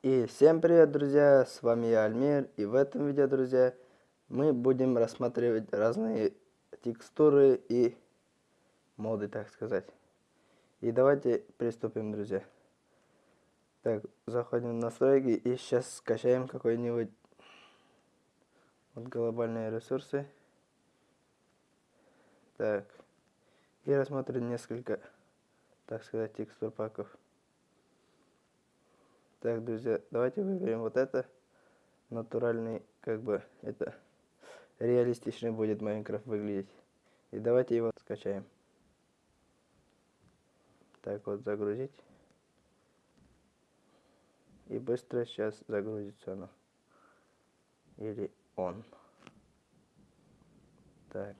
И всем привет, друзья, с вами я, Альмир, и в этом видео, друзья, мы будем рассматривать разные текстуры и моды, так сказать. И давайте приступим, друзья. Так, заходим в настройки и сейчас скачаем какой-нибудь вот глобальные ресурсы. Так, и рассмотрим несколько, так сказать, текстур паков. Так, друзья, давайте выберем вот это. Натуральный, как бы, это реалистичный будет Майнкрафт выглядеть. И давайте его скачаем. Так вот, загрузить. И быстро сейчас загрузится оно. Или он. Так.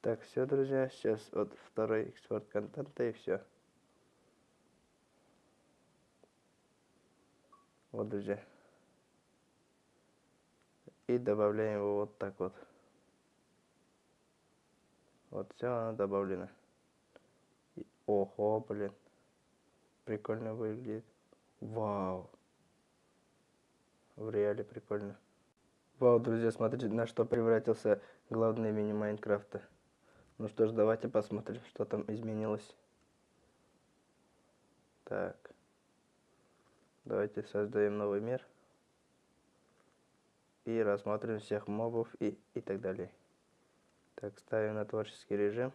Так, все, друзья, сейчас вот второй экспорт контента и все. Вот, друзья. И добавляем его вот так вот. Вот все оно добавлено. И, ого, блин. Прикольно выглядит. Вау. В реале прикольно. Вау, друзья, смотрите, на что превратился главный мини Майнкрафта. Ну что ж, давайте посмотрим, что там изменилось. Так. Давайте создаем новый мир. И рассмотрим всех мобов и, и так далее. Так, ставим на творческий режим.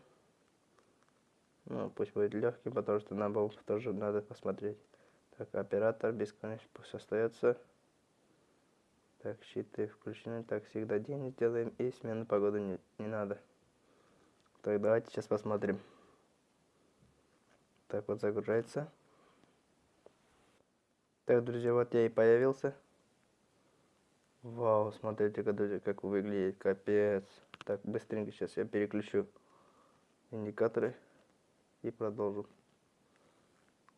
Ну, пусть будет легкий, потому что на мобов тоже надо посмотреть. Так, оператор бесконечно пусть остается. Так, щиты включены. Так, всегда день сделаем. И смену погоды не, не надо. Так, давайте сейчас посмотрим. Так вот загружается. Так, друзья, вот я и появился. Вау, смотрите, друзья, как выглядит, капец. Так, быстренько сейчас я переключу индикаторы и продолжу.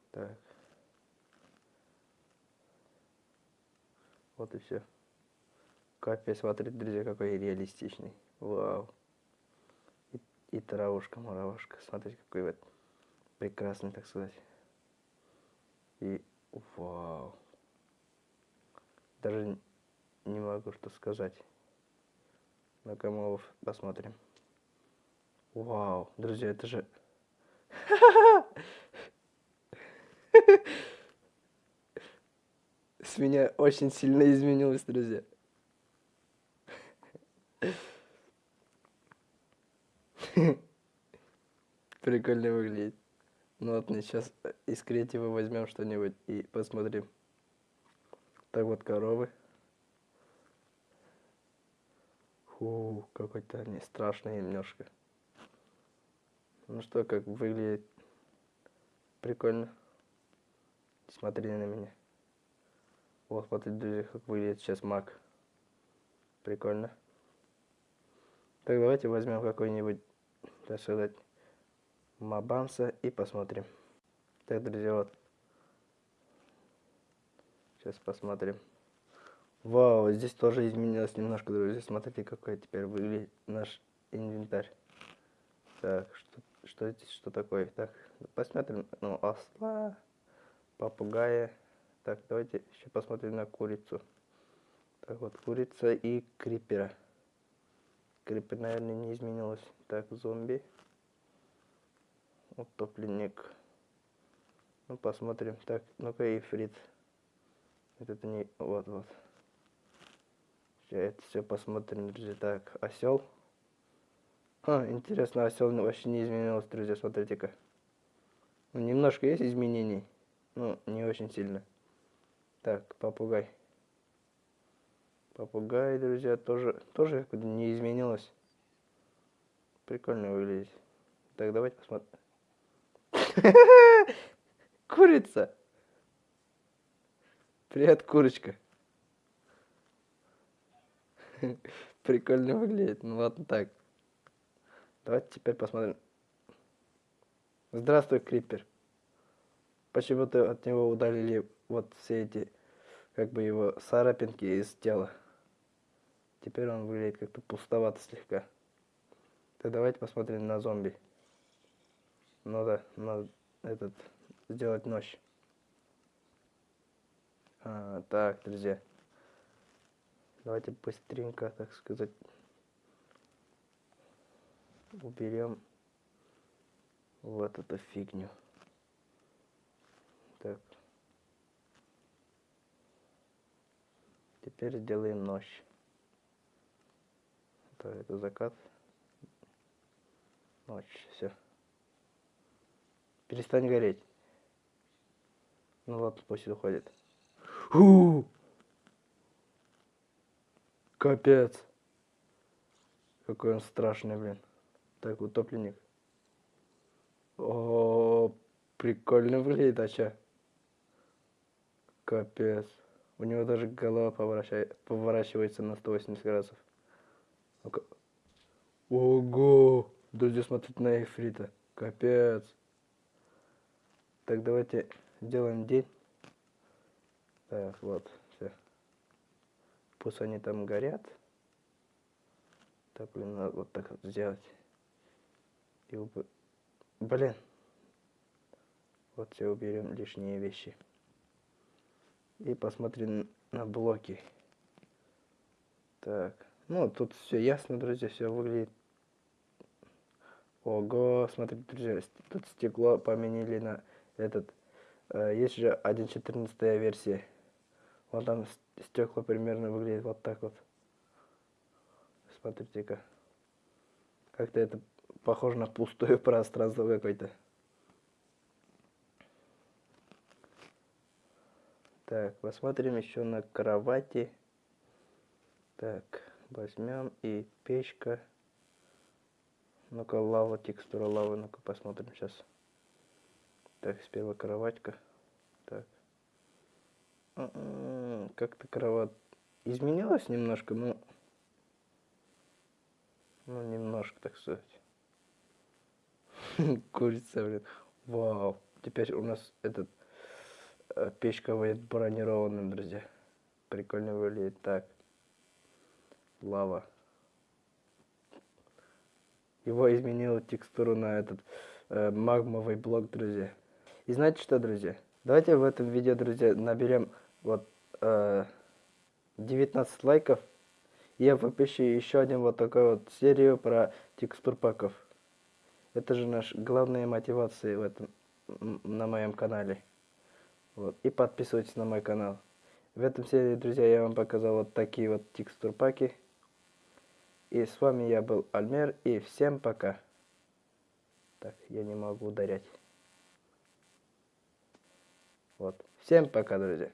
Так. Вот и все. Капец, смотрите, друзья, какой реалистичный. Вау и травушка, муравушка. Смотрите, какой вот прекрасный, так сказать. И вау. Даже не могу что сказать. На комовов посмотрим. Вау, друзья, это же... С меня очень сильно изменилось, друзья. Прикольно выглядит. Ну мы сейчас из креатива возьмем что-нибудь и посмотрим. Так вот коровы. Фу, какой-то они страшные немножко. Ну что, как выглядит прикольно. Смотри на меня. Вот, смотрите, друзья, как выглядит сейчас маг. Прикольно. Так, давайте возьмем какой-нибудь так сказать, Мабамса и посмотрим. Так, друзья, вот. Сейчас посмотрим. Вау, здесь тоже изменилось немножко, друзья. Смотрите, какой теперь выглядит наш инвентарь. Так, что, что здесь, что такое? Так, посмотрим, ну, осла, попугая. Так, давайте еще посмотрим на курицу. Так, вот, курица и крипера. Крипер, наверное, не изменилось. Так, зомби. Утопленник. Ну, посмотрим. Так, ну-ка, ифрит. Это не... Вот, вот. Сейчас это все посмотрим, друзья. Так, осел. А, интересно, осел вообще не изменился, друзья, смотрите-ка. Ну, немножко есть изменений. Ну, не очень сильно. Так, попугай. Попугай, друзья, тоже, тоже не изменилось. Прикольно выглядит. Так, давайте посмотрим. Курица. Привет, курочка. Прикольно выглядит. Ну ладно так. Давайте теперь посмотрим. Здравствуй, Крипер. Почему-то от него удалили вот все эти, как бы его царапинки из тела. Теперь он выглядит как-то пустовато слегка. Так давайте посмотрим на зомби. Ну да, на этот сделать ночь. А, так, друзья. Давайте быстренько, так сказать, уберем вот эту фигню. Так. Теперь сделаем ночь. Так, это закат. Ночь, все. Перестань гореть. Ну ладно, пусть уходит. Фу! Капец. Какой он страшный, блин. Так, утопленник. О, прикольно выглядит, а чё? Капец. У него даже голова поворачивает, поворачивается на 180 градусов. Ого! Друзья, смотрите на эфрита. Капец. Так, давайте сделаем день. Так, вот, все. Пусть они там горят. Так, блин, надо вот так вот сделать. И уб... Блин. Вот все уберем лишние вещи. И посмотрим на блоки. Так. Ну, тут все ясно, друзья, все выглядит. Ого, смотрите, друзья, тут стекло поменяли на этот. Э, есть же 1.14 версия. Вот там стекла примерно выглядит вот так вот. Смотрите-ка. Как-то это похоже на пустое пространство какое-то. Так, посмотрим еще на кровати. Так, возьмем и печка. Ну-ка, лава, текстура лавы. Ну-ка, посмотрим сейчас. Так, сперва кроватька. Так. М-м, как-то кровать изменилась немножко, ну... Ну, немножко, так сказать. Курица, блин. Вау. Теперь у нас этот Э, печка будет бронированным, друзья. Прикольно выглядит так. Лава. Его изменил текстуру на этот э, магмовый блок, друзья. И знаете что, друзья? Давайте в этом видео, друзья, наберем вот э, 19 лайков. И я выпущу еще один вот такой вот серию про текстур паков. Это же наш главная мотивация в этом на моем канале. Вот. И подписывайтесь на мой канал. В этом серии, друзья, я вам показал вот такие вот текстур паки. И с вами я был Альмер. И всем пока. Так, я не могу ударять. Вот. Всем пока, друзья.